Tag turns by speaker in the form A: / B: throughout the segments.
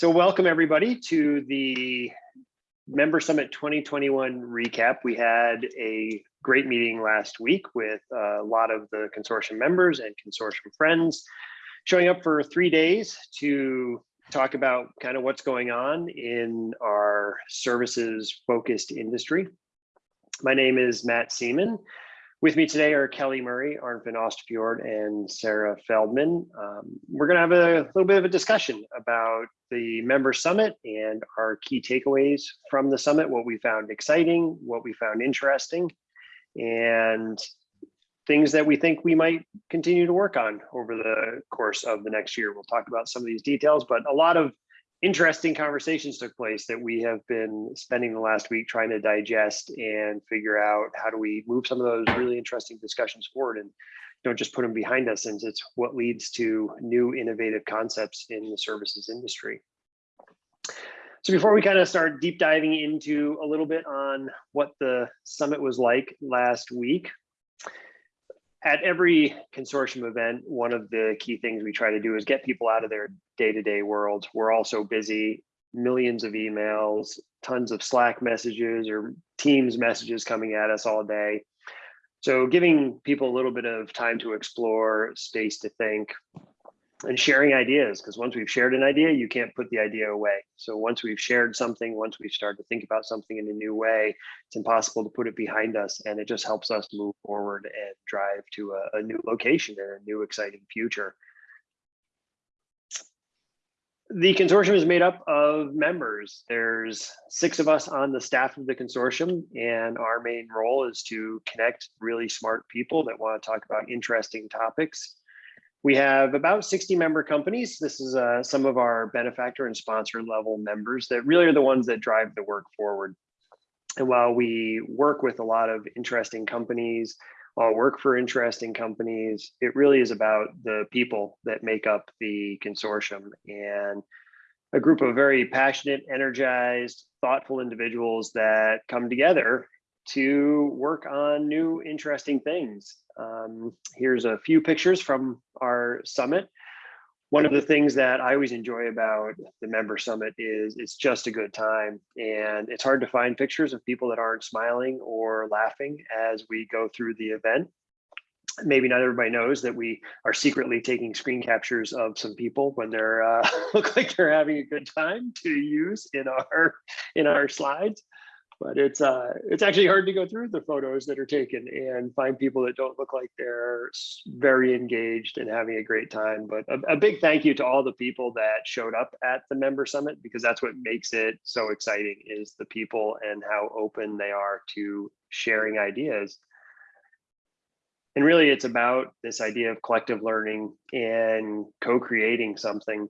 A: So welcome everybody to the Member Summit 2021 recap. We had a great meeting last week with a lot of the consortium members and consortium friends showing up for three days to talk about kind of what's going on in our services focused industry. My name is Matt Seaman. With me today are Kelly Murray, Arnfinn Austefjord, and Sarah Feldman. Um, we're going to have a little bit of a discussion about the member summit and our key takeaways from the summit, what we found exciting, what we found interesting, and things that we think we might continue to work on over the course of the next year. We'll talk about some of these details, but a lot of interesting conversations took place that we have been spending the last week trying to digest and figure out how do we move some of those really interesting discussions forward and don't just put them behind us since it's what leads to new innovative concepts in the services industry. So before we kind of start deep diving into a little bit on what the summit was like last week, at every consortium event, one of the key things we try to do is get people out of their day-to-day -day world. We're all so busy, millions of emails, tons of Slack messages or Teams messages coming at us all day. So giving people a little bit of time to explore, space to think, and sharing ideas because once we've shared an idea you can't put the idea away. So once we've shared something once we've started to think about something in a new way it's impossible to put it behind us and it just helps us move forward and drive to a, a new location and a new exciting future. The consortium is made up of members. There's six of us on the staff of the consortium, and our main role is to connect really smart people that want to talk about interesting topics we have about 60 member companies. This is uh, some of our benefactor and sponsor level members that really are the ones that drive the work forward. And while we work with a lot of interesting companies, all work for interesting companies, it really is about the people that make up the consortium and a group of very passionate, energized, thoughtful individuals that come together to work on new interesting things. Um, here's a few pictures from our summit. One of the things that I always enjoy about the member summit is it's just a good time and it's hard to find pictures of people that aren't smiling or laughing as we go through the event. Maybe not everybody knows that we are secretly taking screen captures of some people when they're uh, look like they're having a good time to use in our in our slides but it's uh it's actually hard to go through the photos that are taken and find people that don't look like they're very engaged and having a great time but a, a, big thank you to all the people that showed up at the member summit because that's what makes it so exciting is the people and how open they are to sharing ideas. And really it's about this idea of collective learning and co-creating something.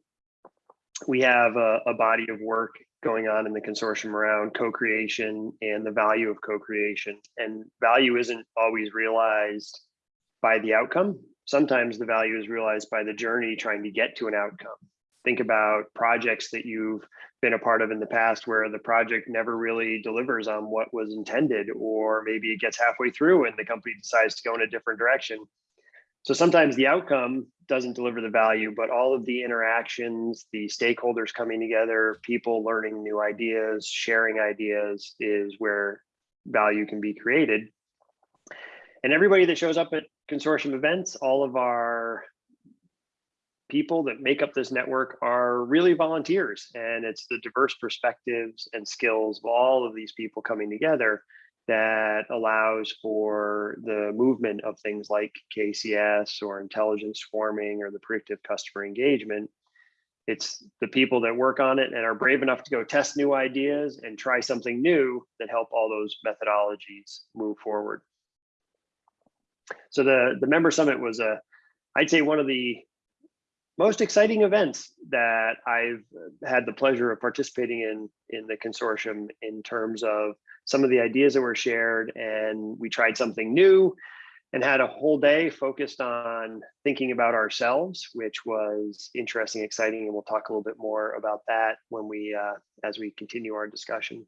A: We have a, a body of work going on in the consortium around co-creation and the value of co-creation. And value isn't always realized by the outcome. Sometimes the value is realized by the journey trying to get to an outcome. Think about projects that you've been a part of in the past where the project never really delivers on what was intended, or maybe it gets halfway through and the company decides to go in a different direction. So sometimes the outcome doesn't deliver the value, but all of the interactions, the stakeholders coming together, people learning new ideas, sharing ideas is where value can be created. And everybody that shows up at consortium events, all of our people that make up this network are really volunteers. And it's the diverse perspectives and skills of all of these people coming together that allows for the movement of things like KCS or intelligence swarming or the predictive customer engagement. It's the people that work on it and are brave enough to go test new ideas and try something new that help all those methodologies move forward. So the, the member summit was a, I'd say one of the most exciting events that I've had the pleasure of participating in in the consortium in terms of some of the ideas that were shared and we tried something new and had a whole day focused on thinking about ourselves, which was interesting, exciting, and we'll talk a little bit more about that when we, uh, as we continue our discussion.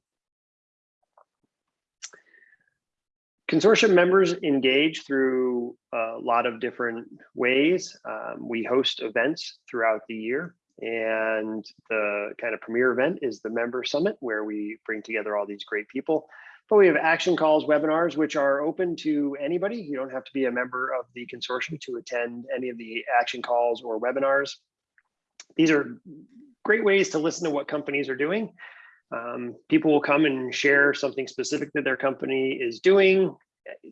A: Consortium members engage through a lot of different ways. Um, we host events throughout the year And the kind of premier event is the member summit where we bring together all these great people. But we have action calls, webinars, which are open to anybody. You don't have to be a member of the consortium to attend any of the action calls or webinars. These are great ways to listen to what companies are doing. Um, people will come and share something specific that their company is doing.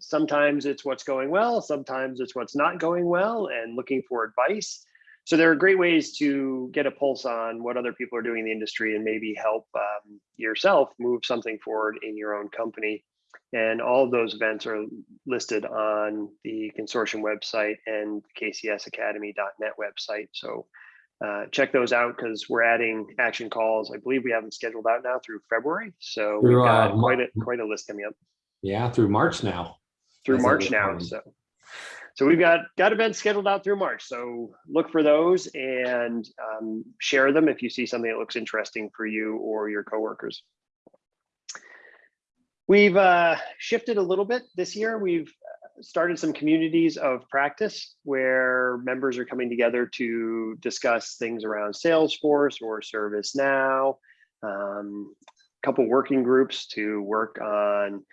A: Sometimes it's what's going well, sometimes it's what's not going well and looking for advice. So there are great ways to get a pulse on what other people are doing in the industry and maybe help um, yourself move something forward in your own company. And all of those events are listed on the consortium website and kcsacademy.net website. So uh, check those out because we're adding action calls. I believe we have them scheduled out now through February. So we've got
B: uh,
A: quite a quite a list coming up
B: Yeah, through March now.
A: through
B: That's
A: March now. So, so we've got got events scheduled out through March. So look for those and um, share them if you see something that looks interesting for you or your coworkers. We've uh, shifted a little bit this year. We've uh, started some communities of practice where members are coming together to discuss things around Salesforce or ServiceNow. Um, a couple working groups to work on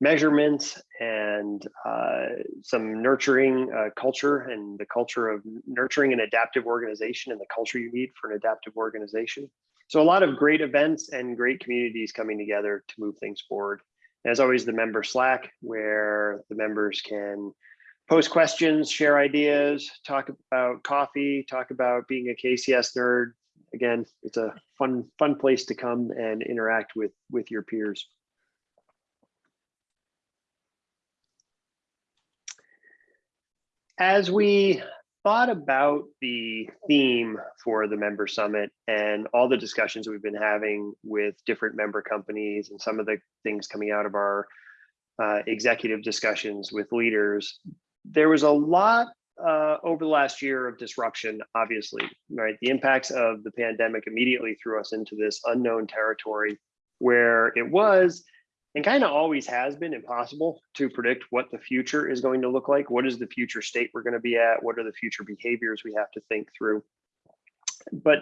A: measurements and uh, some nurturing uh, culture and the culture of nurturing an adaptive organization and the culture you need for an adaptive organization. So a lot of great events and great communities coming together to move things forward. As always, the member Slack, where the members can post questions, share ideas, talk about coffee, talk about being a KCS nerd. Again, it's a fun, fun place to come and interact with, with your peers. As we thought about the theme for the member summit and all the discussions we've been having with different member companies and some of the things coming out of our uh, executive discussions with leaders, there was a lot uh, over the last year of disruption, obviously, right? The impacts of the pandemic immediately threw us into this unknown territory where it was and kind of always has been impossible to predict what the future is going to look like. What is the future state we're going to be at? What are the future behaviors we have to think through? But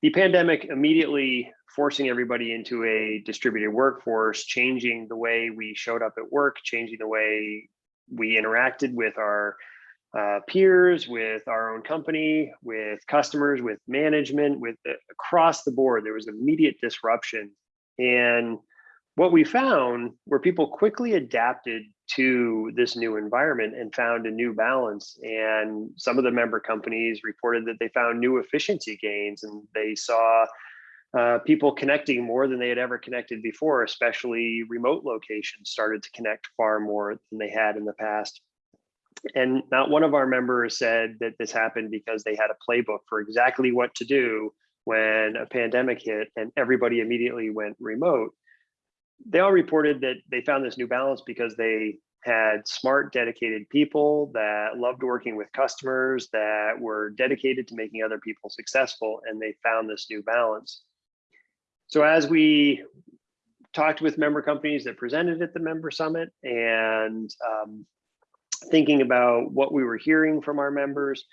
A: the pandemic immediately forcing everybody into a distributed workforce, changing the way we showed up at work, changing the way we interacted with our uh, peers, with our own company, with customers, with management, with uh, across the board. There was immediate disruption. And what we found were people quickly adapted to this new environment and found a new balance. And some of the member companies reported that they found new efficiency gains and they saw uh, people connecting more than they had ever connected before, especially remote locations started to connect far more than they had in the past. And not one of our members said that this happened because they had a playbook for exactly what to do when a pandemic hit and everybody immediately went remote they all reported that they found this new balance because they had smart, dedicated people that loved working with customers, that were dedicated to making other people successful, and they found this new balance. So as we talked with member companies that presented at the member summit and um, thinking about what we were hearing from our members,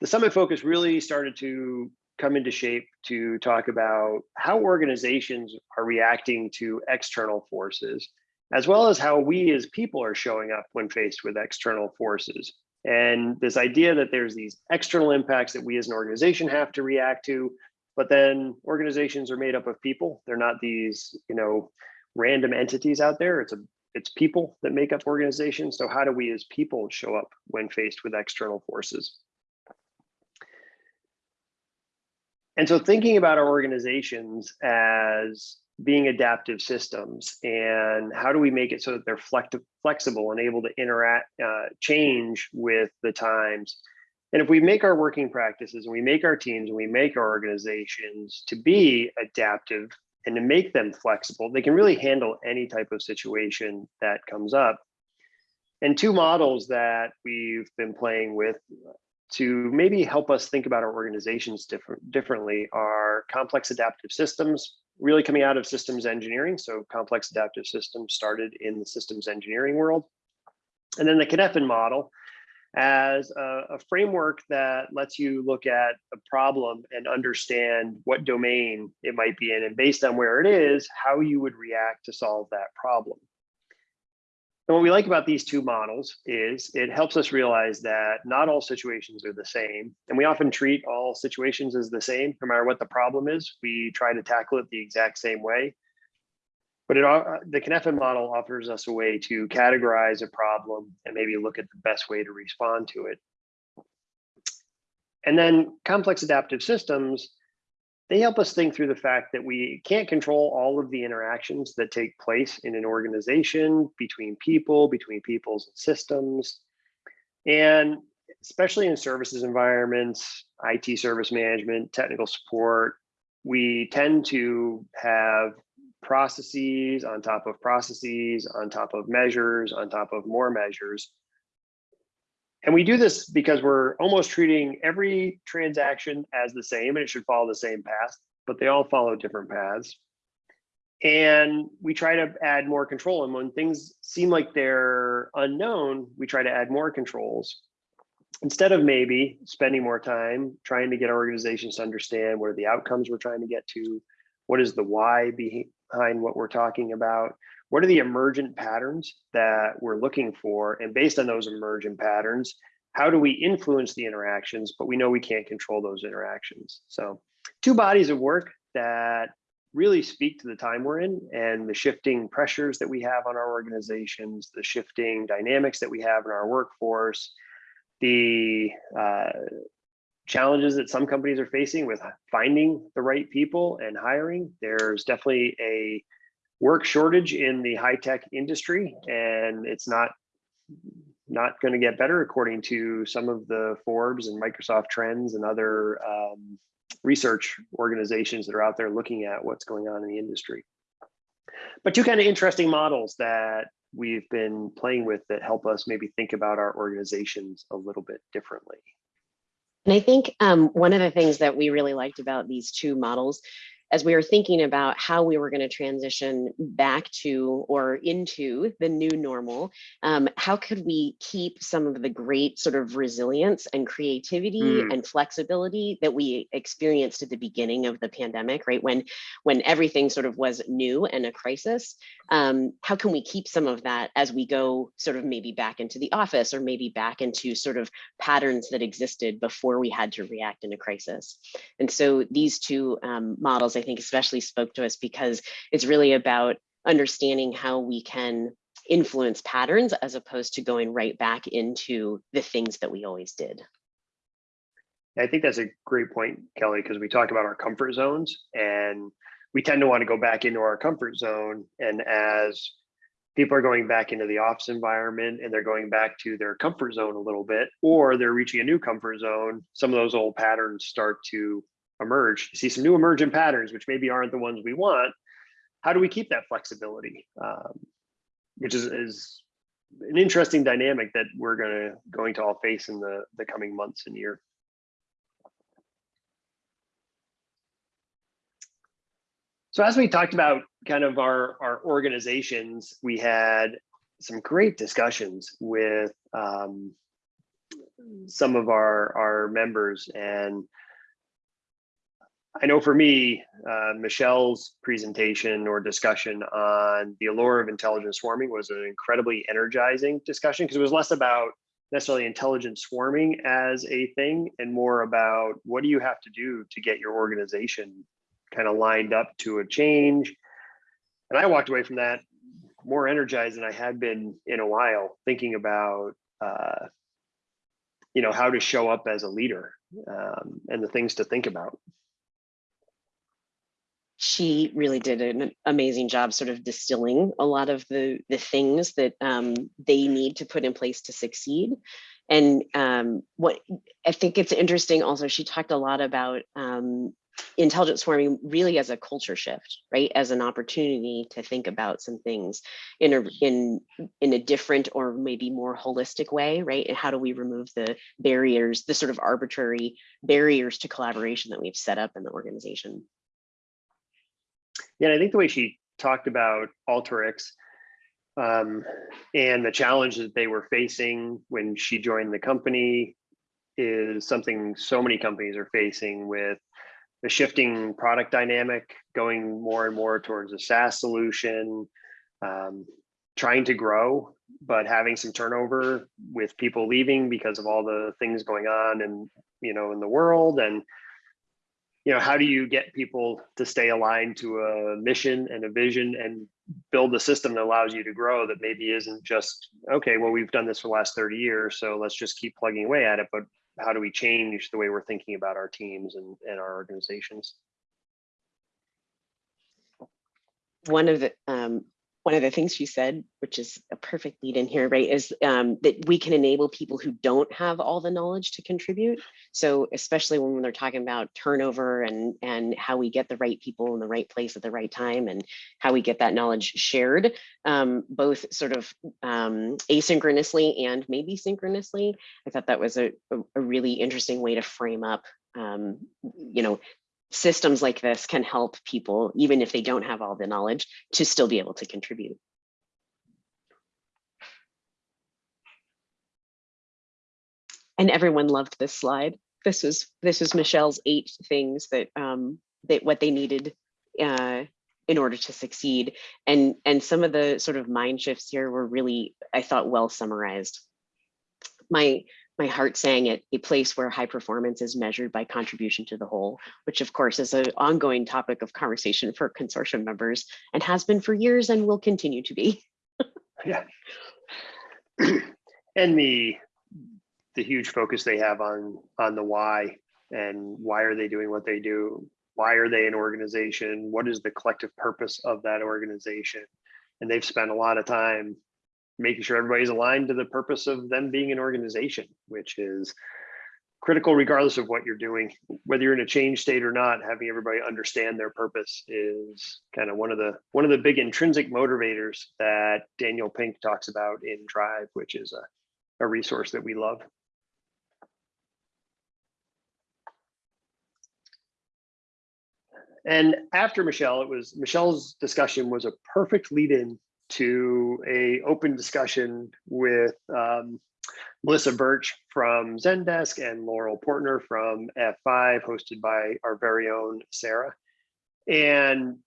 A: the summit focus really started to come into shape to talk about how organizations are reacting to external forces, as well as how we as people are showing up when faced with external forces. And this idea that there's these external impacts that we as an organization have to react to, but then organizations are made up of people. They're not these, you know, random entities out there. It's a it's people that make up organizations. So how do we as people show up when faced with external forces? And so thinking about our organizations as being adaptive systems and how do we make it so that they're flex flexible and able to interact, uh, change with the times. And if we make our working practices and we make our teams and we make our organizations to be adaptive and to make them flexible, they can really handle any type of situation that comes up. And two models that we've been playing with to maybe help us think about our organizations different, differently are complex adaptive systems, really coming out of systems engineering. So complex adaptive systems started in the systems engineering world. And then the Cynefin model as a, a framework that lets you look at a problem and understand what domain it might be in, and based on where it is, how you would react to solve that problem. And what we like about these two models is it helps us realize that not all situations are the same. And we often treat all situations as the same, no matter what the problem is. We try to tackle it the exact same way. But it, uh, the Cynefin model offers us a way to categorize a problem and maybe look at the best way to respond to it. And then complex adaptive systems, they help us think through the fact that we can't control all of the interactions that take place in an organization between people, between peoples and systems. And especially in services environments, IT service management, technical support, we tend to have processes on top of processes, on top of measures, on top of more measures. And we do this because we're almost treating every transaction as the same and it should follow the same path, but they all follow different paths. And we try to add more control. And when things seem like they're unknown, we try to add more controls. Instead of maybe spending more time trying to get our organizations to understand what are the outcomes we're trying to get to, what is the why behind what we're talking about, what are the emergent patterns that we're looking for? And based on those emergent patterns, how do we influence the interactions? But we know we can't control those interactions. So two bodies of work that really speak to the time we're in and the shifting pressures that we have on our organizations, the shifting dynamics that we have in our workforce, the uh, challenges that some companies are facing with finding the right people and hiring. There's definitely a work shortage in the high tech industry, and it's not not going to get better according to some of the Forbes and Microsoft trends and other um, research organizations that are out there looking at what's going on in the industry. But two kind of interesting models that we've been playing with that help us maybe think about our organizations a little bit differently.
C: And I think um, one of the things that we really liked about these two models as we were thinking about how we were going to transition back to or into the new normal, um, how could we keep some of the great sort of resilience and creativity
A: Mm.
C: and flexibility that we experienced at the beginning of the pandemic, right? When when everything sort of was new and a crisis, um, how can we keep some of that as we go sort of maybe back into the office or maybe back into sort of patterns that existed before we had to react in a crisis? And so these two um, models, I think especially spoke to us because it's really about understanding how we can influence patterns as opposed to going right back into the things that we always did.
A: I think that's a great point, Kelly, because we talk about our comfort zones and we tend to want to go back into our comfort zone. And as people are going back into the office environment and they're going back to their comfort zone a little bit, or they're reaching a new comfort zone, some of those old patterns start to emerge. See some new emergent patterns, which maybe aren't the ones we want. How do we keep that flexibility? Um, which is, is an interesting dynamic that we're gonna going to all face in the, the coming months and year. So as we talked about kind of our, our organizations, we had some great discussions with um, some of our, our members. And I know for me, uh, Michelle's presentation or discussion on the allure of intelligent swarming was an incredibly energizing discussion because it was less about necessarily intelligent swarming as a thing and more about what do you have to do to get your organization kind of lined up to a change. And I walked away from that more energized than I had been in a while, thinking about, uh, you know, how to show up as a leader um, and the things to think about.
C: She really did an amazing job sort of distilling a lot of the, the things that um, they need to put in place to succeed. And um, what I think it's interesting also, she talked a lot about um, intelligent swarming really as a culture shift, right? As an opportunity to think about some things in a in in a different or maybe more holistic way, right? And how do we remove the barriers, the sort of arbitrary barriers to collaboration that we've set up in the organization?
A: Yeah, I think the way she talked about Alteryx, Um, and the challenge that they were facing when she joined the company is something so many companies are facing with the shifting product dynamic, going more and more towards a SaaS solution, um, trying to grow, but having some turnover with people leaving because of all the things going on and you know in the world. And you know how do you get people to stay aligned to a mission and a vision and build a system that allows you to grow that maybe isn't just okay well we've done this for the last 30 years so let's just keep plugging away at it but how do we change the way we're thinking about our teams and, and our organizations?
C: One of the um, one of the things she said, which is a perfect lead in here, right, is um, that we can enable people who don't have all the knowledge to contribute. So especially when they're talking about turnover and and how we get the right people in the right place at the right time and how we get that knowledge shared, um, both sort of um, asynchronously and maybe synchronously. I thought that was a, a, really interesting way to frame up, um, you know, systems like this can help people, even if they don't have all the knowledge, to still be able to contribute. And everyone loved this slide. This was this was Michelle's eight things that um, that what they needed uh, in order to succeed. And and some of the sort of mind shifts here were really, I thought, well summarized. My my heart sang it, a place where high performance is measured by contribution to the whole, which of course is an ongoing topic of conversation for consortium members and has been for years and will continue to be.
A: yeah. And the the huge focus they have on on the why and why are they doing what they do? Why are they an organization? What is the collective purpose of that organization? And they've spent a lot of time making sure everybody's aligned to the purpose of them being an organization, which is critical regardless of what you're doing, whether you're in a change state or not, having everybody understand their purpose is kind of one of the one of the big intrinsic motivators that Daniel Pink talks about in Drive, which is a, a resource that we love. And after Michelle, it was Michelle's discussion was a perfect lead in to a open discussion with um, Melissa Birch from Zendesk and Laurel Portner from F5, hosted by our very own Sarah. And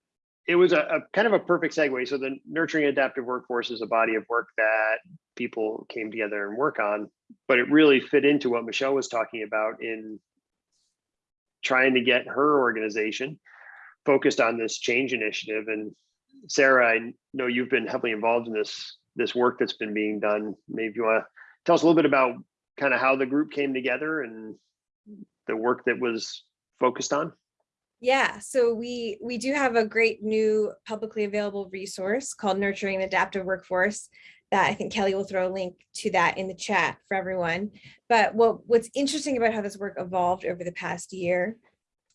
A: it was a, a, kind of a perfect segue. So the nurturing adaptive workforce is a body of work that people came together and work on, but it really fit into what Michelle was talking about in trying to get her organization focused on this change initiative. And Sarah, I know you've been heavily involved in this this work that's been being done. Maybe you want to tell us a little bit about kind of how the group came together and the work that was focused on.
D: Yeah, so we we do have a great new publicly available resource called Nurturing an Adaptive Workforce that I think Kelly will throw a link to that in the chat for everyone. But what what's interesting about how this work evolved over the past year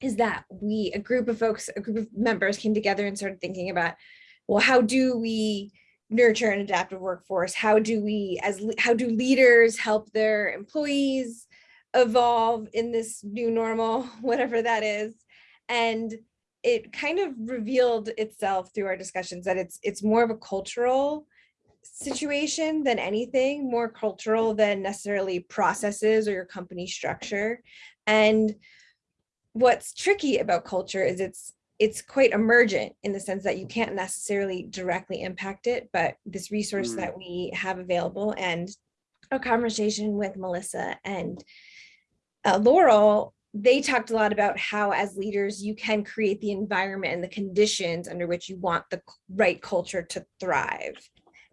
D: is that we, a group of folks, a group of members came together and started thinking about, well, how do we nurture an adaptive workforce? How do we, as how do leaders help their employees evolve in this new normal, whatever that is? And it kind of revealed itself through our discussions that it's it's more of a cultural situation than anything, more cultural than necessarily processes or your company structure. And what's tricky about culture is it's it's quite emergent in the sense that you can't necessarily directly impact it, but this resource mm. that we have available and a conversation with Melissa and uh, Laurel, they talked a lot about how as leaders you can create the environment and the conditions under which you want the right culture to thrive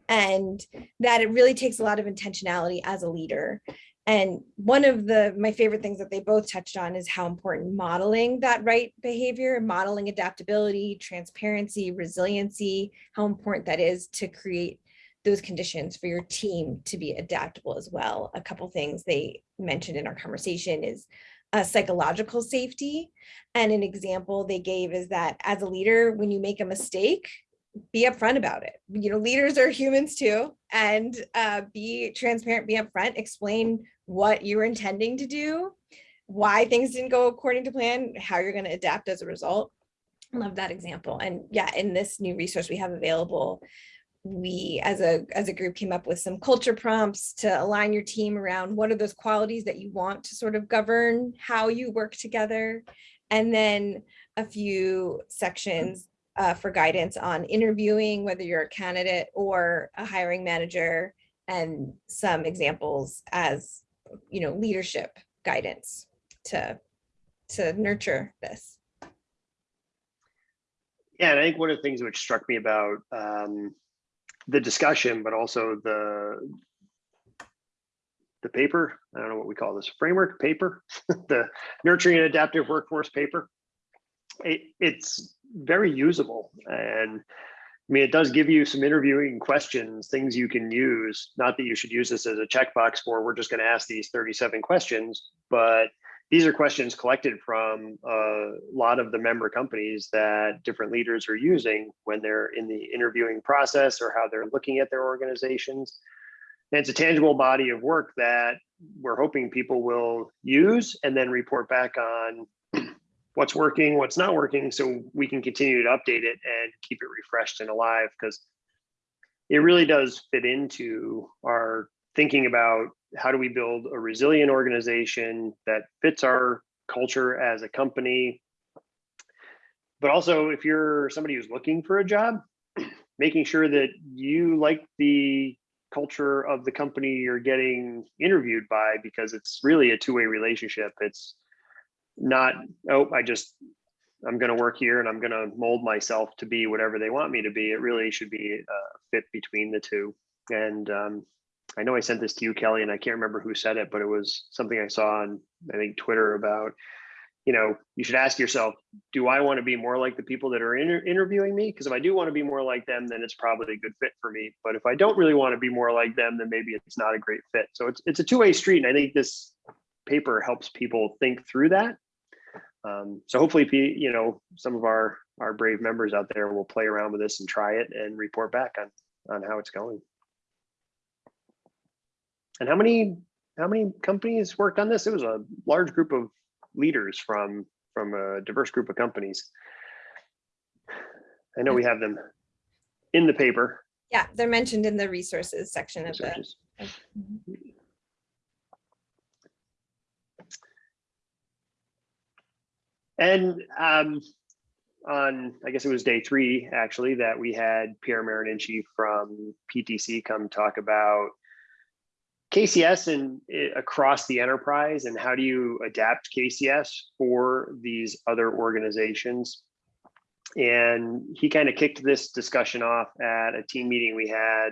D: and that it really takes a lot of intentionality as a leader and one of the my favorite things that they both touched on is how important modeling that right behavior, modeling adaptability, transparency, resiliency, how important that is to create those conditions for your team to be adaptable as well. A couple things they mentioned in our conversation is uh, psychological safety. And an example they gave is that as a leader, when you make a mistake, be upfront about it. You know, leaders are humans too, and uh, be transparent, be upfront, explain what you were intending to do, why things didn't go according to plan, how you're going to adapt as a result. I love that example. And yeah, in this new resource we have available, we as a as a group came up with some culture prompts to align your team around what are those qualities that you want to sort of govern how you work together and then a few sections uh, for guidance on interviewing whether you're a candidate or a hiring manager and some examples as you know leadership guidance to to nurture this
A: Yeah, and I think one of the things which struck me about um, the discussion, but also the the paper, I don't know what we call this, framework paper, the nurturing an adaptive workforce paper. It, it's very usable and I mean, it does give you some interviewing questions, things you can use. Not that you should use this as a checkbox for we're just going to ask these 37 questions, but these are questions collected from a lot of the member companies that different leaders are using when they're in the interviewing process or how they're looking at their organizations. And it's a tangible body of work that we're hoping people will use and then report back on what's working, what's not working, so we can continue to update it and keep it refreshed and alive because it really does fit into our thinking about how do we build a resilient organization that fits our culture as a company. But also if you're somebody who's looking for a job, making sure that you like the culture of the company you're getting interviewed by because it's really a two-way relationship. It's not, oh, I just, I'm going to work here and I'm going to mold myself to be whatever they want me to be. It really should be a fit between the two. And um, I know I sent this to you, Kelly, and I can't remember who said it, but it was something I saw on, I think, Twitter about, you know, you should ask yourself, do I want to be more like the people that are inter interviewing me? Because if I do want to be more like them, then it's probably a good fit for me. But if I don't really want to be more like them, then maybe it's not a great fit. So it's, it's a two-way street. And I think this paper helps people think through that. Um, so hopefully, you know, some of our our brave members out there will play around with this and try it and report back on on how it's going. And how many how many companies worked on this? It was a large group of leaders from from a diverse group of companies. I know we have them in the paper.
D: yeah they're mentioned in the resources section of the
A: And um, on, I guess it was day three, actually, that we had Pierre Marininci from PTC come talk about KCS and eh, across the enterprise and how do you adapt KCS for these other organizations. And he kind of kicked this discussion off at a team meeting we had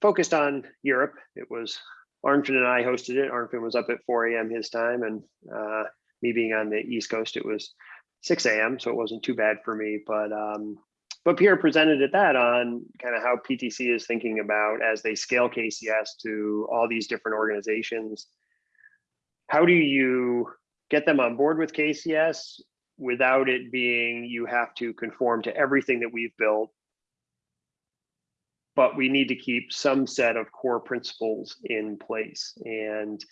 A: focused on Europe. It was Arnfinn and I hosted it. Arnfinn was up at 4 a.m. his time and uh, me being on the East Coast, it was 6 a.m. So it wasn't too bad for me. But um, but Pierre presented at that on kind of how PTC is thinking about as they scale KCS to all these different organizations. How do you get them on board with KCS without it being you have to conform to everything that we've built? But we need to keep some set of core principles in place. And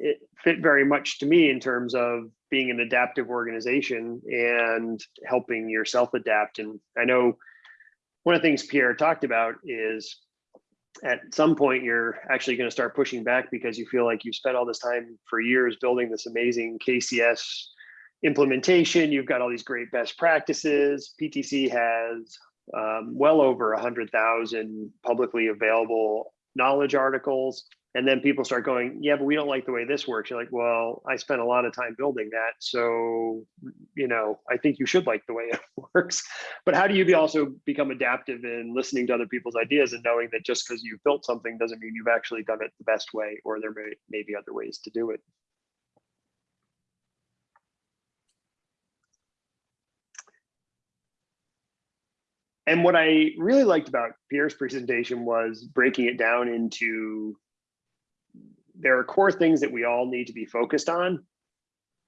A: it fit very much to me in terms of being an adaptive organization and helping yourself adapt. And I know one of the things Pierre talked about is at some point you're actually going to start pushing back because you feel like you've spent all this time for years building this amazing KCS implementation. You've got all these great best practices. PTC has um, well over 100,000 publicly available knowledge articles and then people start going yeah but we don't like the way this works. You're like well i spent a lot of time building that so you know i think you should like the way it works. But how do you be also become adaptive in listening to other people's ideas and knowing that just because you've built something doesn't mean you've actually done it the best way or there may, may be other ways to do it? And what i really liked about pierre's presentation was breaking it down into there are core things that we all need to be focused on,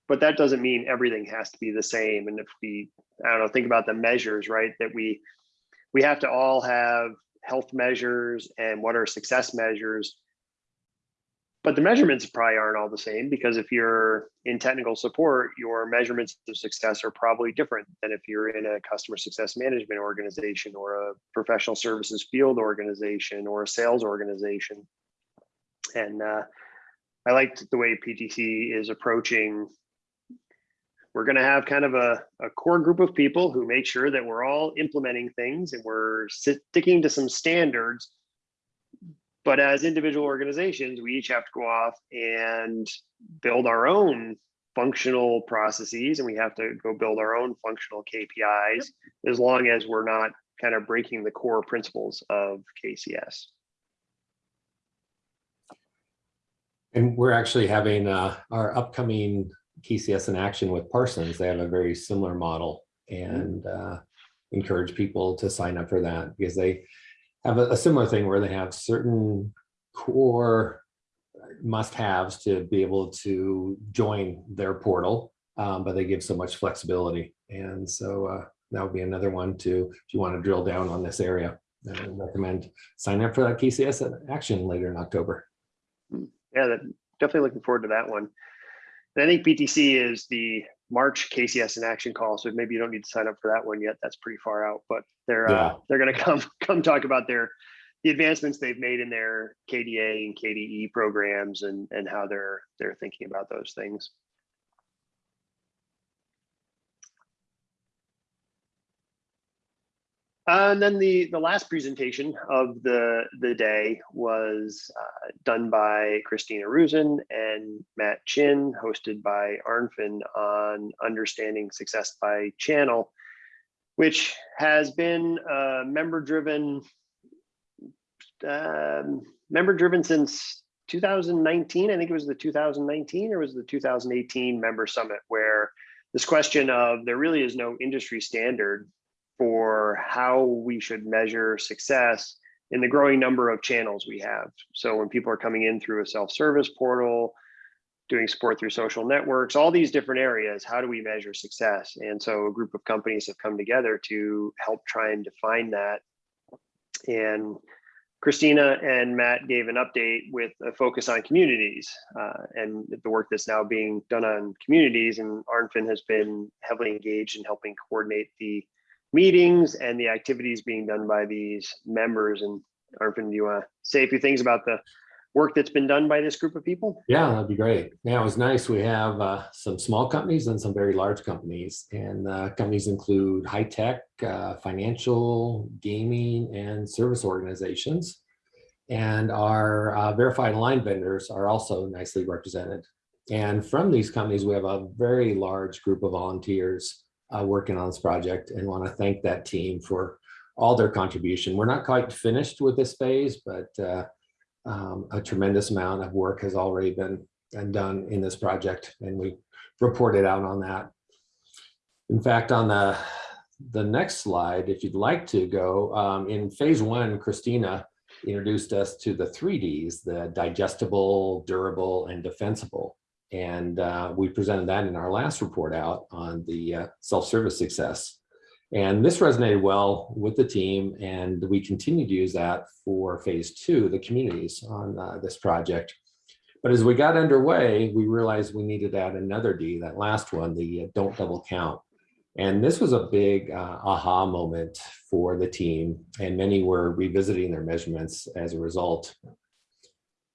A: but that doesn't mean everything has to be the same. And if we, I don't know, think about the measures, right? That we we have to all have health measures and what are success measures. but the measurements probably aren't all the same because if you're in technical support, your measurements of success are probably different than if you're in a customer success management organization or a professional services field organization or a sales organization. And uh, I liked the way PTC is approaching. We're going to have kind of a, a core group of people who make sure that we're all implementing things and we're sticking to some standards but as individual organizations, we each have to go off and build our own functional processes and we have to go build our own functional KPIs as long as we're not kind of breaking the core principles of KCS.
B: And we're actually having uh, our upcoming KCS in action with Parsons. They have a very similar model and uh, encourage people to sign up for that because they have a, a similar thing where they have certain core must-haves to be able to join their portal, um, but they give so much flexibility. And so uh, that would be another one to, if you want to drill down on this area, I recommend signing up for that KCS action later in October.
A: Yeah, that, definitely looking forward to that one. And I think PTC is the March KCS in action call, so maybe you don't need to sign up for that one yet. That's pretty far out, but they're uh, they're going to come come talk about their the advancements they've made in their KDA and KDE programs and and how they're they're thinking about those things. And then the the last presentation of the the day was uh, done by Christina Rusin and Matt Chin, hosted by Arnfinn on understanding success by channel, which has been uh, member driven um, member driven since 2019. I think it was the 2019 or was the 2018 member summit where this question of there really is no industry standard for how we should measure success in the growing number of channels we have. So when people are coming in through a self-service portal, doing support through social networks, all these different areas, how do we measure success? And so a group of companies have come together to help try and define that. And Christina and Matt gave an update with a focus on communities uh, and the work that's now being done on communities. And Arnfinn has been heavily engaged in helping coordinate the meetings and the activities being done by these members. And Arnfinn, do you want to say a few things about the work that's been done by this group of people?
B: Yeah, that'd be great. Yeah, it was nice. We have uh, some small companies and some very large companies. And uh, companies include high tech, uh, financial, gaming, and service organizations. And our uh, verified line vendors are also nicely represented. And from these companies, we have a very large group of volunteers uh, working on this project and want to thank that team for all their contribution. We're not quite finished with this phase, but uh, um, a tremendous amount of work has already been done in this project and we reported out on that. In fact, on the, the next slide, if you'd like to go, um, in phase one, Christina introduced us to the three Ds, the digestible, durable, and defensible. And uh, we presented that in our last report out on the uh, self-service success. And this resonated well with the team and we continue to use that for phase two, the communities on uh, this project. But as we got underway, we realized we needed to add another D, that last one, the uh, don't double count. And this was a big uh, aha moment for the team and many were revisiting their measurements as a result.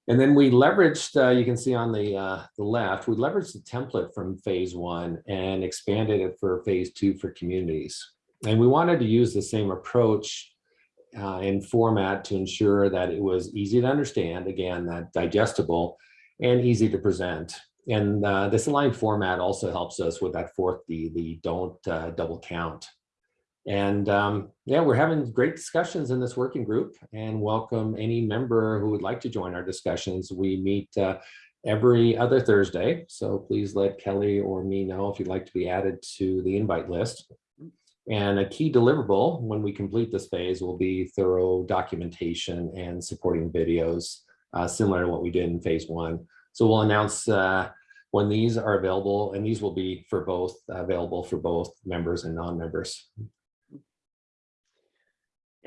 B: And then we leveraged, uh, you can see on the, uh, the left, we leveraged the template from phase one and expanded it for phase two for communities. And we wanted to use the same approach uh, and format to ensure that it was easy to understand, again, that digestible and easy to present. And uh, this aligned format also helps us with that fourth D, the don't uh, double count. And um, yeah, we're having great discussions in this working group and welcome any member who would like to join our discussions. We meet uh, every other Thursday. So please let Kelly or me know if you'd like to be added to the invite list. And a key deliverable when we complete this phase will be thorough documentation and supporting videos, uh, similar to what we did in phase one. So we'll announce uh, when these are available, and these will be for both available for both members and non-members.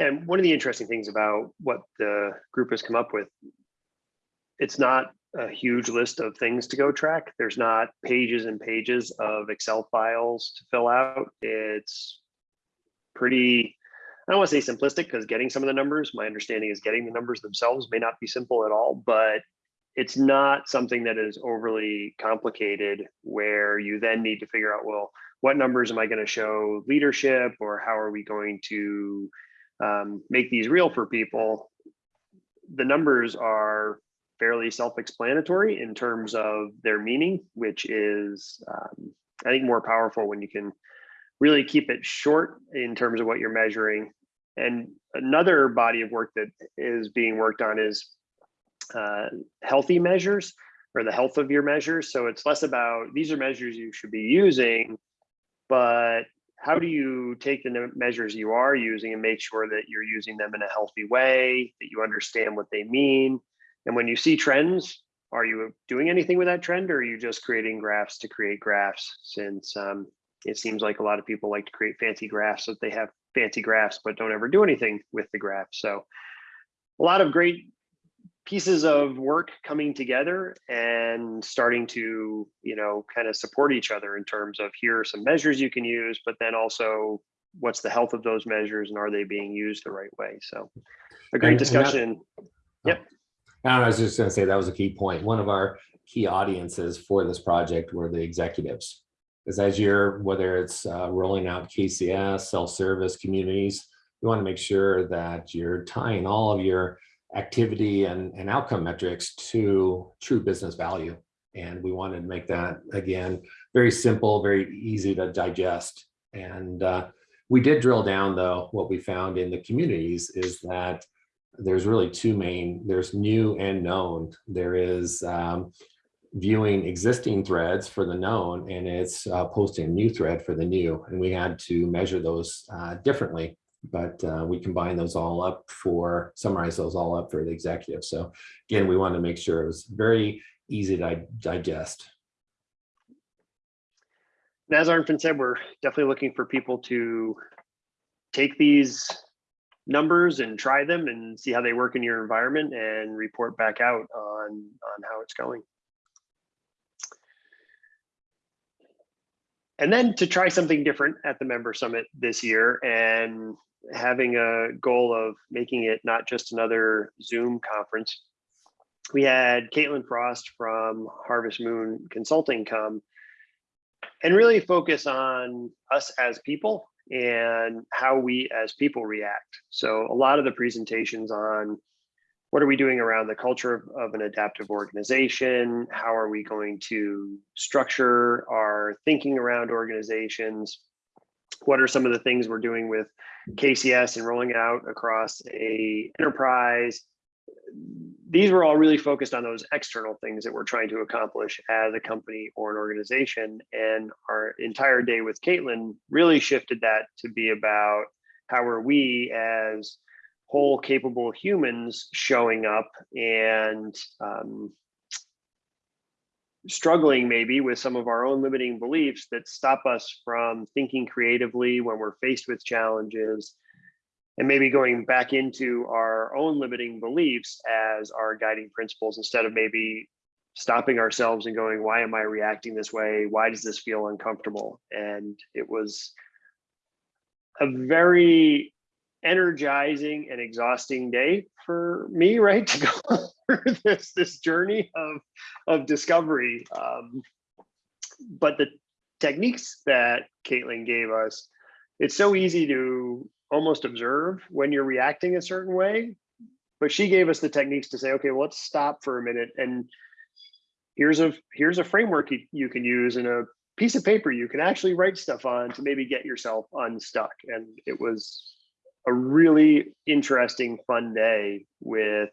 A: And one of the interesting things about what the group has come up with, it's not a huge list of things to go track. There's not pages and pages of Excel files to fill out. It's pretty, I don't want to say simplistic because getting some of the numbers, my understanding is getting the numbers themselves may not be simple at all, but it's not something that is overly complicated where you then need to figure out, well, what numbers am I going to show leadership or how are we going to um, make these real for people? The numbers are fairly self-explanatory in terms of their meaning, which is, um, I think, more powerful when you can really keep it short in terms of what you're measuring. And another body of work that is being worked on is uh, healthy measures or the health of your measures. So it's less about these are measures you should be using, but how do you take the measures you are using and make sure that you're using them in a healthy way, that you understand what they mean? And when you see trends, are you doing anything with that trend or are you just creating graphs to create graphs? Since um, it seems like a lot of people like to create fancy graphs that they have fancy graphs, but don't ever do anything with the graph. So a lot of great pieces of work coming together and starting to, you know, kind of support each other in terms of here are some measures you can use, but then also what's the health of those measures and are they being used the right way? So a great
B: And- and that-
A: discussion. Yep.
B: I was just gonna say that was a key point. One of our key audiences for this project were the executives. Because as you're, whether it's uh, rolling out KCS, self-service communities, you want to make sure that you're tying all of your activity and, and outcome metrics to true business value. And we wanted to make that, again, very simple, very easy to digest. And uh, we did drill down, though, what we found in the communities is that there's really two main, there's new and known. There is um, viewing existing threads for the known and it's uh, posting a new thread for the new. And we had to measure those uh, differently, but uh, we combine those all up for, summarize those all up for the executive. So again, we want to make sure it was very easy to digest.
A: And as Arnfinn said, we're definitely looking for people to take these numbers and try them and see how they work in your environment and report back out on, on how it's going. And then to try something different at the member summit this year and having a goal of making it not just another Zoom conference. We had Caitlin Frost from Harvest Moon Consulting come and really focus on us as people and how we as people react. So a lot of the presentations on what are we doing around the culture of, of an adaptive organization? How are we going to structure our thinking around organizations? What are some of the things we're doing with KCS and rolling out across a enterprise? These were all really focused on those external things that we're trying to accomplish as a company or an organization. And our entire day with Caitlin really shifted that to be about how are we as whole capable humans showing up and um, struggling maybe with some of our own limiting beliefs that stop us from thinking creatively when we're faced with challenges and maybe going back into our own limiting beliefs as our guiding principles instead of maybe stopping ourselves and going why am i reacting this way? Why does this feel uncomfortable? And it was a very energizing and exhausting day for me right to go through this this journey of of discovery. Um, but the techniques that caitlin gave us it's so easy to almost observe when you're reacting a certain way but she gave us the techniques to say okay well, let's stop for a minute and here's a here's a framework you, you can use in a piece of paper you can actually write stuff on to maybe get yourself unstuck. And it was a really interesting fun day with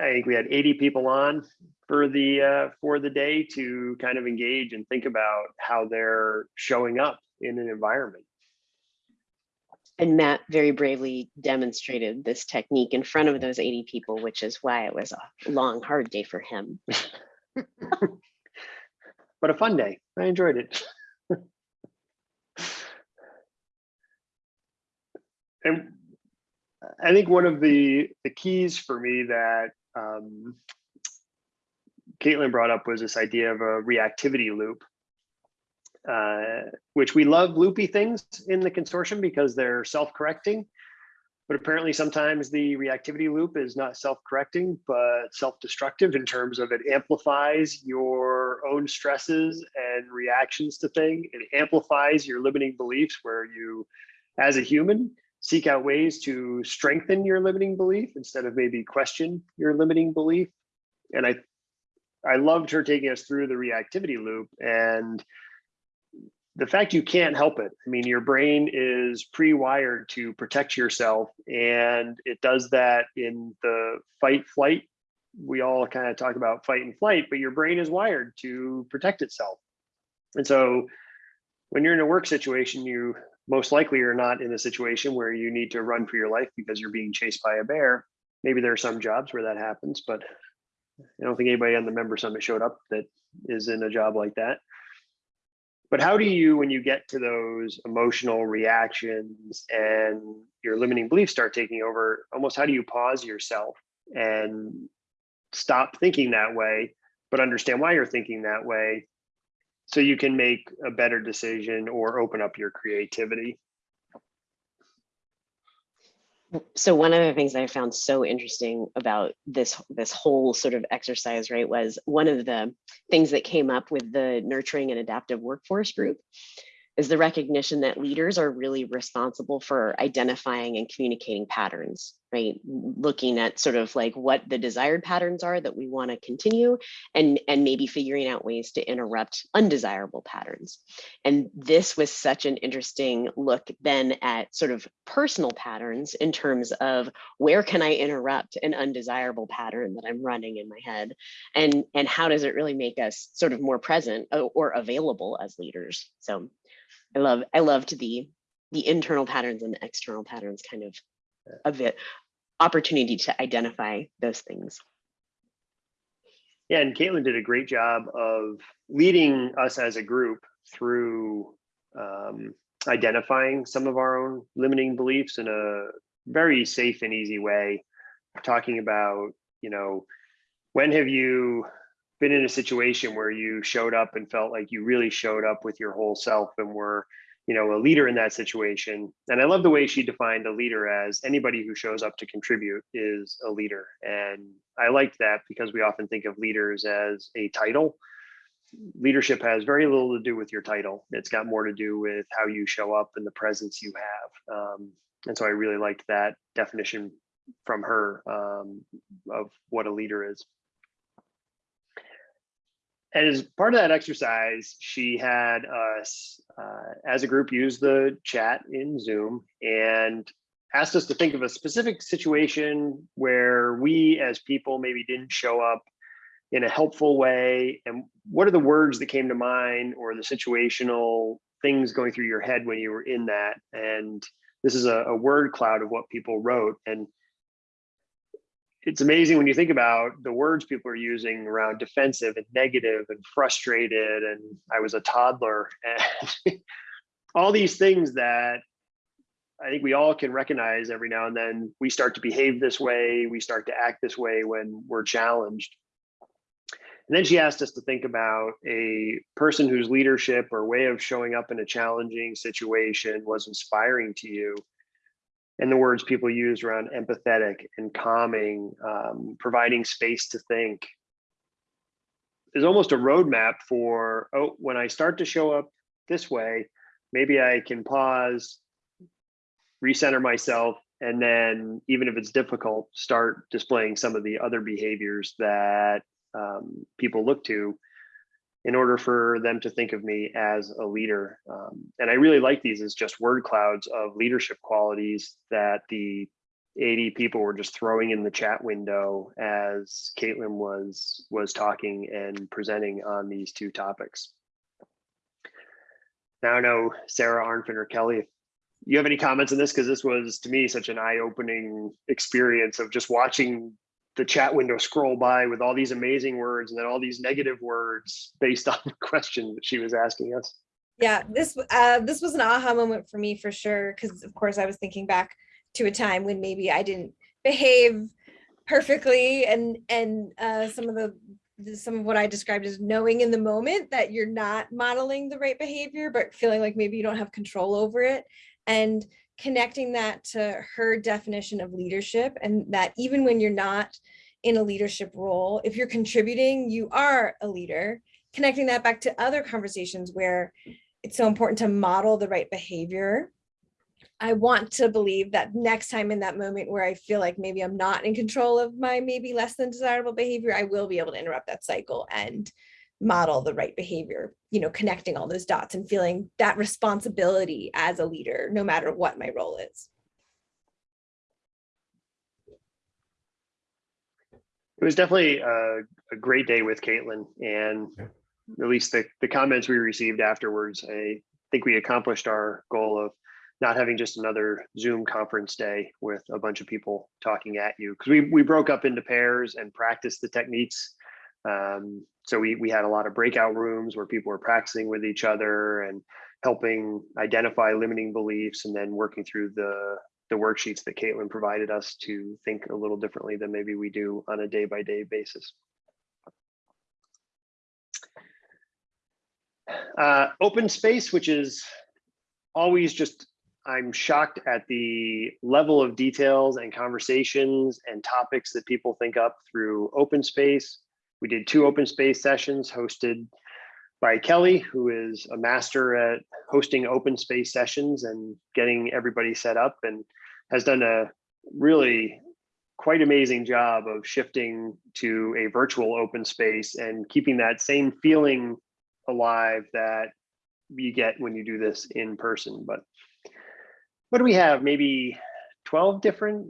A: i think we had 80 people on for the uh, for the day to kind of engage and think about how they're showing up in an environment.
C: And Matt very bravely demonstrated this technique in front of those 80 people, which is why it was a long, hard day for him.
A: but a fun day. I enjoyed it and I think one of the the keys for me that um, Caitlin brought up was this idea of a reactivity loop, uh, which we love loopy things in the consortium because they're self-correcting. But apparently sometimes the reactivity loop is not self-correcting, but self-destructive in terms of it amplifies your own stresses and reactions to things. It amplifies your limiting beliefs where you, as a human, seek out ways to strengthen your limiting belief instead of maybe question your limiting belief. And I, I loved her taking us through the reactivity loop and the fact you can't help it. I mean, your brain is pre-wired to protect yourself and it does that in the fight flight. We all kind of talk about fight and flight, but your brain is wired to protect itself. And so when you're in a work situation, you most likely you're not in a situation where you need to run for your life because you're being chased by a bear. Maybe there are some jobs where that happens, but I don't think anybody on the member summit showed up that is in a job like that. But how do you, when you get to those emotional reactions and your limiting beliefs start taking over, almost how do you pause yourself and stop thinking that way, but understand why you're thinking that way so you can make a better decision or open up your creativity?
C: so one of the things I found so interesting about this this whole sort of exercise, right, was one of the things that came up with the nurturing and adaptive workforce group is the recognition that leaders are really responsible for identifying and communicating patterns, right? Looking at sort of like what the desired patterns are that we want to continue and, and maybe figuring out ways to interrupt undesirable patterns. And this was such an interesting look then at sort of personal patterns in terms of where can I interrupt an undesirable pattern that I'm running in my head and, and how does it really make us sort of more present uh, or available as leaders? So I love I loved the the internal patterns and the external patterns kind of of it opportunity to identify those things.
A: Yeah, and Caitlin did a great job of leading us as a group through um, identifying some of our own limiting beliefs in a very safe and easy way, talking about, you know, when have you been in a situation where you showed up and felt like you really showed up with your whole self and were you know a leader in that situation. And i love the way she defined a leader as anybody who shows up to contribute is a leader. And i liked that because we often think of leaders as a title. Leadership has very little to do with your title. It's got more to do with how you show up and the presence you have. Um, and so i really liked that definition from her um, of what a leader is as part of that exercise, she had us uh, as a group use the chat in Zoom and asked us to think of a specific situation where we as people maybe didn't show up in a helpful way. And what are the words that came to mind or the situational things going through your head when you were in that? And this is a, a word cloud of what people wrote. And it's amazing when you think about the words people are using around defensive and negative and frustrated and i was a toddler. And all these things that i think we all can recognize every now and then we start to behave this way we start to act this way when we're challenged. And then she asked us to think about a person whose leadership or way of showing up in a challenging situation was inspiring to you and the words people use around empathetic and calming, um, providing space to think is almost a roadmap for, oh, when I start to show up this way, maybe I can pause, recenter myself, and then even if it's difficult, start displaying some of the other behaviors that um, people look to in order for them to think of me as a leader. Um, and I really like these as just word clouds of leadership qualities that the 80 people were just throwing in the chat window as Caitlin was was talking and presenting on these two topics. Now I know Sarah, Arnfinn, or Kelly, you have any comments on this, because this was to me such an eye-opening experience of just watching the chat window scroll by with all these amazing words and then all these negative words based on the question that she was asking us.
D: Yeah, this uh, this was an aha moment for me for sure, because of course I was thinking back to a time when maybe I didn't behave perfectly and and uh, some of the some of what I described as knowing in the moment that you're not modeling the right behavior, but feeling like maybe you don't have control over it. And connecting that to her definition of leadership and that even when you're not in a leadership role, if you're contributing, you are a leader. Connecting that back to other conversations where it's so important to model the right behavior. I want to believe that next time in that moment where I feel like maybe I'm not in control of my maybe less than desirable behavior, I will be able to interrupt that cycle and model the right behavior, you know, connecting all those dots and feeling that responsibility as a leader, no matter what my role is.
A: It was definitely a, a great day with Caitlin and at least the, the comments we received afterwards, I think we accomplished our goal of not having just another Zoom conference day with a bunch of people talking at you. Because we, we broke up into pairs and practiced the techniques. Um, so we, we had a lot of breakout rooms where people were practicing with each other and helping identify limiting beliefs and then working through the, the worksheets that Caitlin provided us to think a little differently than maybe we do on a day by day basis. Uh, open space, which is always just, I'm shocked at the level of details and conversations and topics that people think up through open space. We did two open space sessions hosted by Kelly, who is a master at hosting open space sessions and getting everybody set up and has done a really quite amazing job of shifting to a virtual open space and keeping that same feeling alive that you get when you do this in person. But what do we have? Maybe 12 different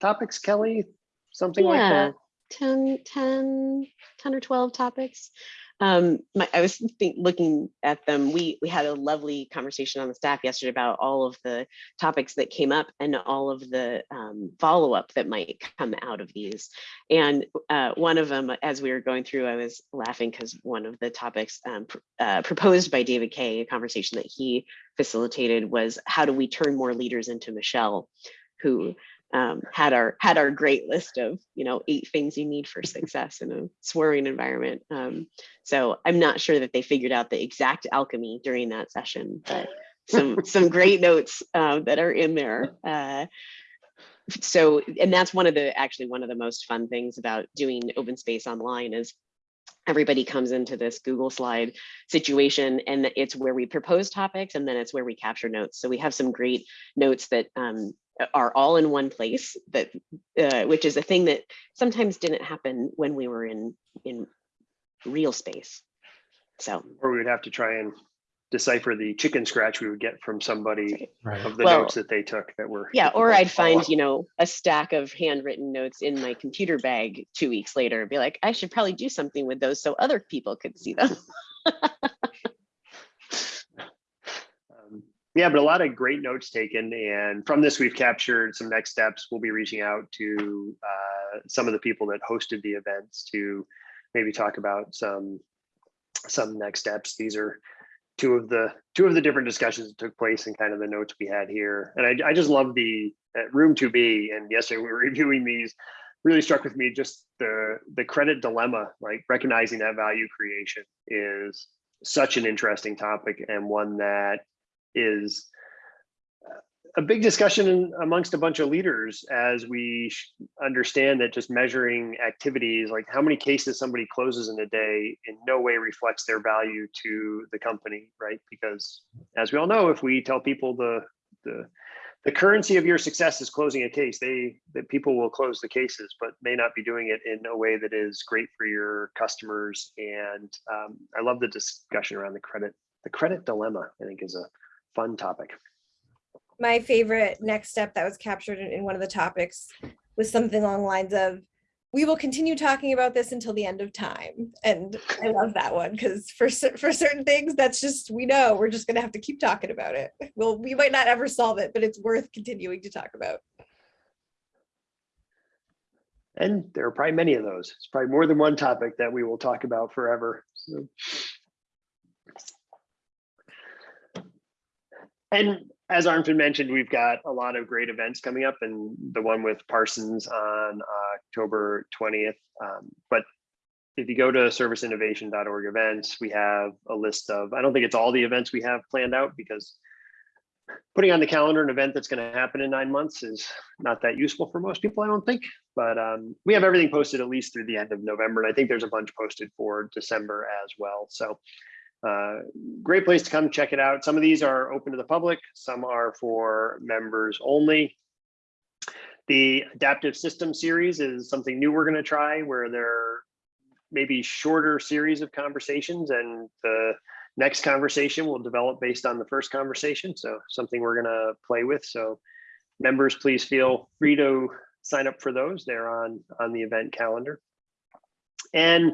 A: topics, Kelly? Something like that?
C: 10, 10, 10 or 12 topics. Um, my, I was think, looking at them. We we had a lovely conversation on the staff yesterday about all of the topics that came up and all of the um, follow up that might come out of these. And uh, one of them, as we were going through, I was laughing because one of the topics um, pr- uh, proposed by David Kay, a conversation that he facilitated, was how do we turn more leaders into Michelle, who um, had our had our great list of you know eight things you need for success in a swarming environment. Um, so I'm not sure that they figured out the exact alchemy during that session, but some some great notes uh, that are in there. Uh, so and that's one of the actually one of the most fun things about doing open space online is everybody comes into this Google slide situation and it's where we propose topics and then it's where we capture notes. So we have some great notes that um, are all in one place that uh, which is a thing that sometimes didn't happen when we were in in real space. So
A: Or we would have to try and decipher the chicken scratch we would get from somebody
B: Right.
A: of the
C: Well,
A: notes that they took that were.
C: yeah, or I'd find,
A: follow.
C: you know, a stack of handwritten notes in my computer bag two weeks later and be like, I should probably do something with those so other people could see them.
A: Yeah, but a lot of great notes taken, and from this, we've captured some next steps. We'll be reaching out to uh, some of the people that hosted the events to maybe talk about some some next steps. These are two of the two of the different discussions that took place and kind of the notes we had here. And I, I just love the uh, room to be. And yesterday we were reviewing these. Really struck with me just the the credit dilemma, like recognizing that value creation is such an interesting topic and one that is a big discussion amongst a bunch of leaders as we understand that just measuring activities like how many cases somebody closes in a day in no way reflects their value to the company right? Because as we all know if we tell people the the the currency of your success is closing a case they that people will close the cases but may not be doing it in a way that is great for your customers. And um, i love the discussion around the credit the credit dilemma i think is a fun topic
D: my favorite next step that was captured in, in one of the topics was something along the lines of we will continue talking about this until the end of time and i love that one because for for certain things that's just we know we're just going to have to keep talking about it well we might not ever solve it but it's worth continuing to talk about
A: And there are probably many of those. It's probably more than one topic that we will talk about forever. So. And as Armstrong mentioned, we've got a lot of great events coming up and the one with Parsons on October 20th. Um, but if you go to serviceinnovation.org events, we have a list of, I don't think it's all the events we have planned out because putting on the calendar an event that's going to happen in nine months is not that useful for most people, I don't think. But um, we have everything posted at least through the end of November. And I think there's a bunch posted for December as well. So uh, great place to come check it out. Some of these are open to the public. Some are for members only. The adaptive system series is something new we're going to try where there maybe shorter series of conversations and the next conversation will develop based on the first conversation. So something we're going to play with. So members, please feel free to sign up for those. They're on, on the event calendar. And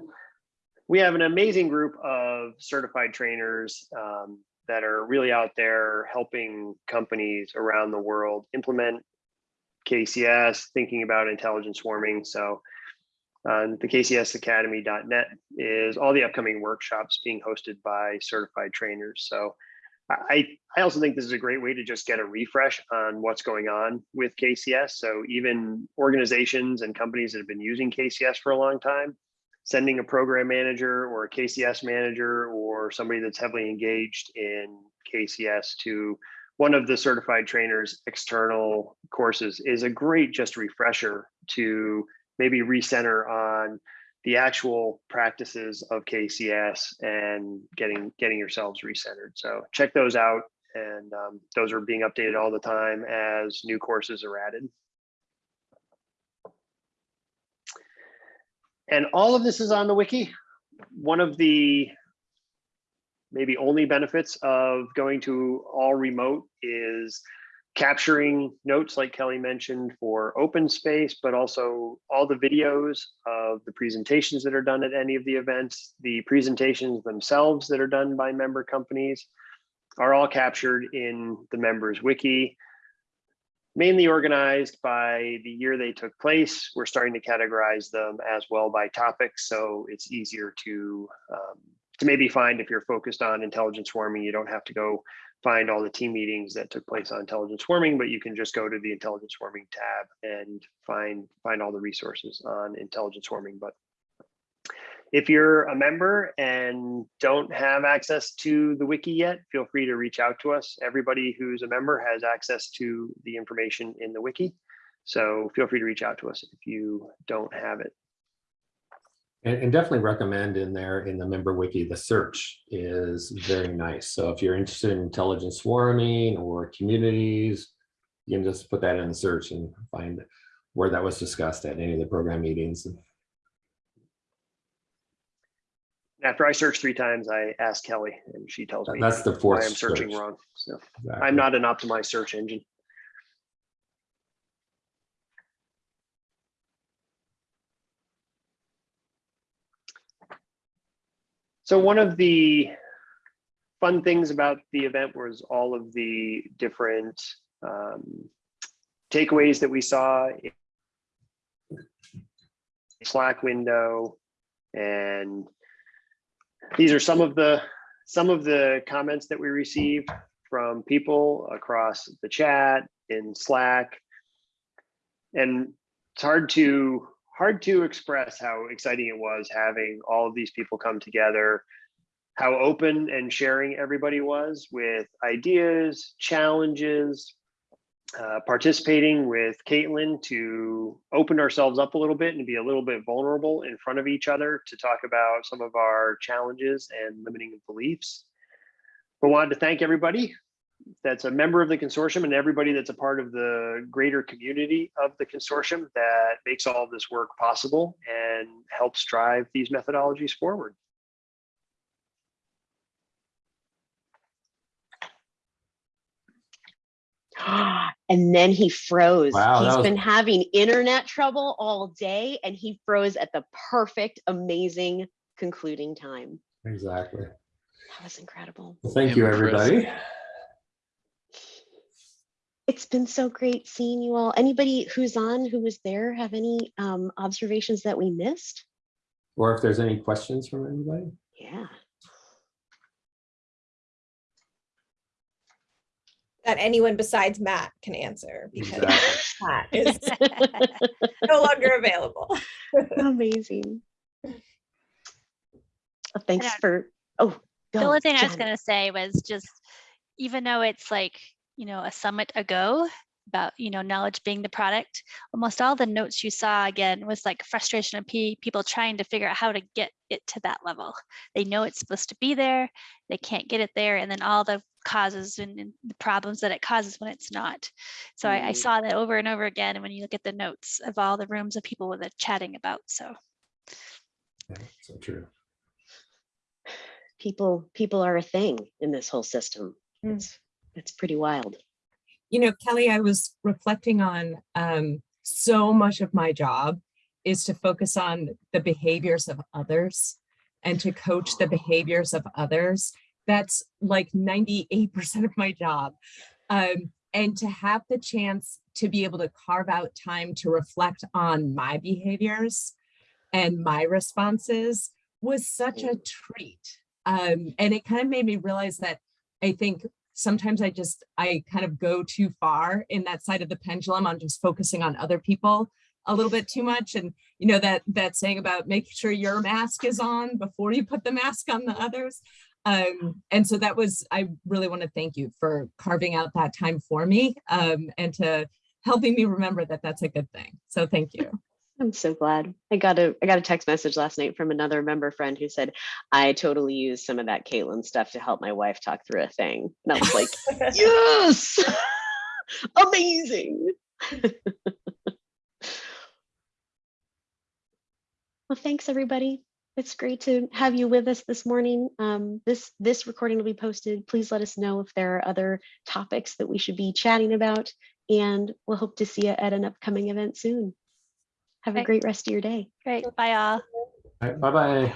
A: we have an amazing group of certified trainers um, that are really out there helping companies around the world implement KCS, thinking about intelligence swarming. So um, the kcsacademy.net is all the upcoming workshops being hosted by certified trainers. So I, I also think this is a great way to just get a refresh on what's going on with KCS. So even organizations and companies that have been using KCS for a long time, sending a program manager or a KCS manager or somebody that's heavily engaged in KCS to one of the certified trainers external courses is a great just refresher to maybe recenter on the actual practices of KCS and getting getting yourselves recentered. So check those out, and um, those are being updated all the time as new courses are added. And all of this is on the wiki. One of the maybe only benefits of going to all remote is capturing notes like Kelly mentioned for open space, but also all the videos of the presentations that are done at any of the events, the presentations themselves that are done by member companies are all captured in the members wiki, mainly organized by the year they took place. We're starting to categorize them as well by topics, so it's easier to um, to maybe find if you're focused on intelligence swarming, you don't have to go find all the team meetings that took place on intelligence swarming, but you can just go to the intelligence swarming tab and find find all the resources on intelligence swarming. But if you're a member and don't have access to the wiki yet, feel free to reach out to us. Everybody who's a member has access to the information in the wiki. So feel free to reach out to us if you don't have it.
B: And, and definitely recommend in there in the member wiki, the search is very nice. So if you're interested in intelligence swarming or communities, you can just put that in the search and find where that was discussed at any of the program meetings.
A: After I search three times, I ask Kelly and she tells me
B: That's the
A: why
B: fourth
A: I'm searching
B: search.
A: wrong. So
B: Exactly.
A: I'm not an optimized search engine. So one of the fun things about the event was all of the different um, takeaways that we saw in Slack window. And these are some of the some of the comments that we received from people across the chat in Slack. And it's hard to hard to express how exciting it was having all of these people come together, how open and sharing everybody was with ideas, challenges, uh, participating with Caitlin to open ourselves up a little bit and be a little bit vulnerable in front of each other to talk about some of our challenges and limiting beliefs. But wanted to thank everybody that's a member of the consortium and everybody that's a part of the greater community of the consortium that makes all this work possible and helps drive these methodologies forward.
C: And then he froze.
B: Wow, that
C: He's
B: was-
C: been having internet trouble all day and he froze at the perfect, amazing concluding time.
B: Exactly.
C: That was incredible.
B: Well, thank you,
E: Hammer Chris.
B: everybody.
C: It's been so great seeing you all. Anybody who's on, who was there, have any um, observations that we missed?
B: Or if there's any questions from anybody.
C: Yeah.
D: That anyone besides Matt can answer because
B: Exactly.
D: Matt is no longer available.
C: Amazing. Well, Thanks
E: don't-
C: for, oh.
E: The
C: go,
E: only thing I was gonna say was just, even though it's like, you know, a summit ago about, you know, knowledge being the product, almost all the notes you saw again was like frustration of people trying to figure out how to get it to that level. They know it's supposed to be there, they can't get it there, and then all the causes and, and the problems that it causes when it's not. So I, I
C: Mm.
E: saw that over and over again when you look at the notes of all the rooms of people with it chatting about, so.
B: Yeah, So true.
C: People, people are a thing in this whole system.
D: Mm.
C: It's, it's pretty wild.
F: You know, Kelly, I was reflecting on um, so much of my job is to focus on the behaviors of others and to coach the behaviors of others. That's like 98% of my job. Um, and to have the chance to be able to carve out time to reflect on my behaviors and my responses was such a treat. Um, and it kind of made me realize that I think sometimes I just, I kind of go too far in that side of the pendulum on just focusing on other people a little bit too much. And you know, that, that saying about making sure your mask is on before you put the mask on the others. Um, and so that was, I really want to thank you for carving out that time for me um, and to helping me remember that that's a good thing. So thank you.
C: I'm so glad. I got a I got a text message last night from another member friend who said, I totally used some of that Caitlin stuff to help my wife talk through a thing. And I was like, yes, amazing. well, thanks everybody. It's great to have you with us this morning. Um, this this recording will be posted. Please let us know if there are other topics that we should be chatting about, and we'll hope to see you at an upcoming event soon. Have a great rest of your day.
E: Great, bye all.
B: All right, bye-bye.